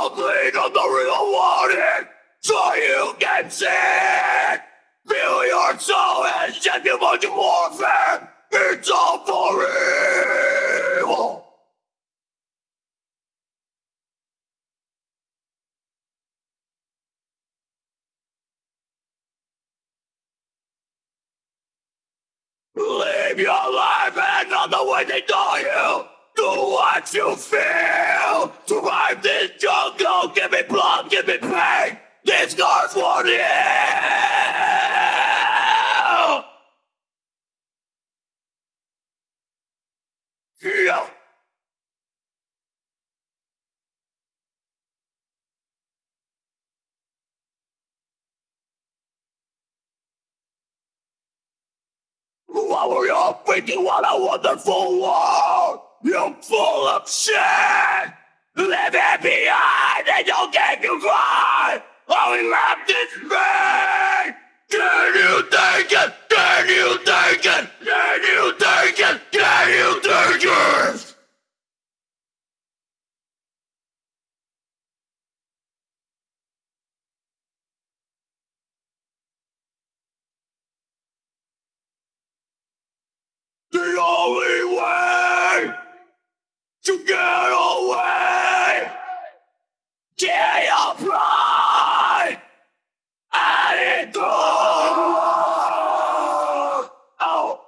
Don't on the real warning, so you can see it. Feel your soul you much warfare. It's all for evil. Live your life and not the way they taught you. Do what you feel. Survive this jungle. Give me blood, give me pain. This for you. Yeah. What were you thinking? What a wonderful world! Full of shit! Leave it behind and you'll get you! All we left is me! Can you take it? Can you take it? Can you take it? Can you take it? The only way to get away, get your pride, and it Oh.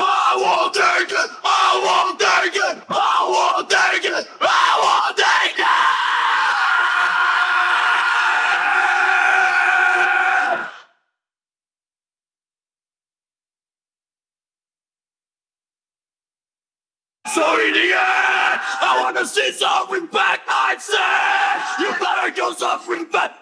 I won't take it! I won't take it! I won't take it! I won't take it! So in the end, I wanna see some back. I said, you better do something back.